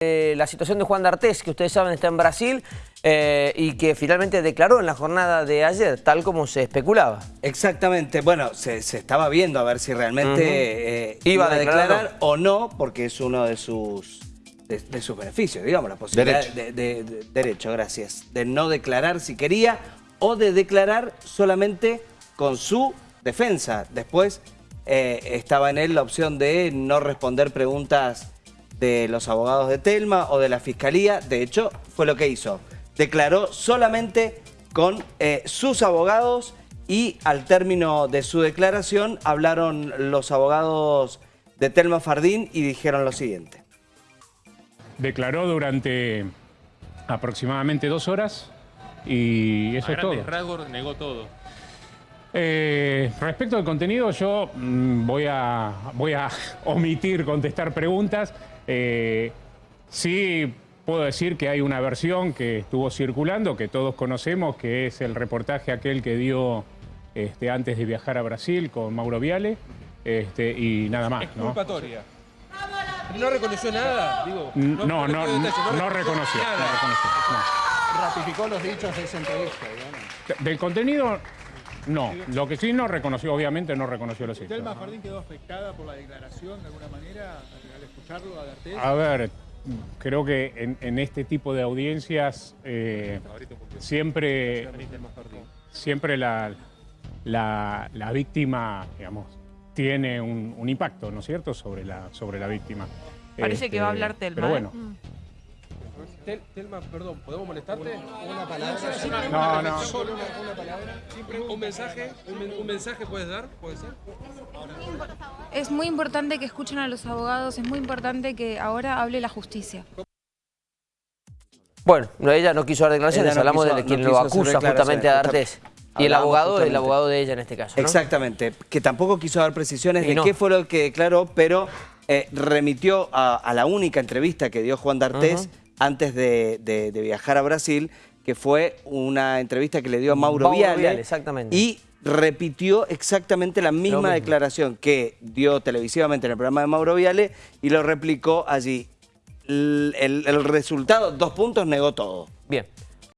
Eh, la situación de Juan D'Artés, que ustedes saben está en Brasil eh, y que finalmente declaró en la jornada de ayer, tal como se especulaba. Exactamente, bueno, se, se estaba viendo a ver si realmente eh, iba, a declarar, o no, porque es uno de sus, de, sus beneficios, digamos, la posibilidad de, de, derecho, gracias, de no declarar si quería o de declarar solamente con su defensa. Después estaba en él la opción de no responder preguntas de los abogados de Telma o de la Fiscalía. De hecho, fue lo que hizo. Declaró solamente con eh, sus abogados y al término de su declaración hablaron los abogados de Telma Fardín y dijeron lo siguiente. Declaró durante aproximadamente dos horas y eso es todo. rasgos negó todo. Eh, respecto al contenido, yo mm, voy, a, voy a omitir contestar preguntas. Eh, sí puedo decir que hay una versión que estuvo circulando, que todos conocemos, que es el reportaje aquel que dio este, antes de viajar a Brasil con Mauro Viale, este, y nada más. ¿no? ¿No reconoció nada? no, no, no, no, reconoció. Ratificó los dichos de esa entrevista, Del contenido, no, lo que sí no reconoció, obviamente no reconoció los hechos. ¿Telma Fardín quedó afectada por la declaración de alguna manera al escucharlo, a D'Artés? A ver, creo que en, este tipo de audiencias eh, siempre, siempre la, la, víctima, digamos, tiene un, impacto, ¿no es cierto?, sobre la, sobre la víctima. Parece que va a hablar Telma. Pero bueno. ¿eh? Telma, perdón, ¿podemos molestarte? Una, palabra. No, no. Solo una, palabra. Un mensaje, un, mensaje puedes dar, puede ser. Es muy importante que escuchen a los abogados, es muy importante que ahora hable la justicia. Bueno, ella no quiso dar declaraciones, hablamos de quien lo acusa justamente a D'Artés. Y el abogado, el abogado de ella en este caso, Exactamente, que tampoco quiso dar precisiones de qué fue lo que declaró, pero eh, remitió a, la única entrevista que dio Juan D'Artés antes de, viajar a Brasil, que fue una entrevista que le dio a Mauro, Viale, exactamente. y repitió exactamente la misma declaración que dio televisivamente en el programa de Mauro Viale y lo replicó allí. el resultado, dos puntos, negó todo. Bien.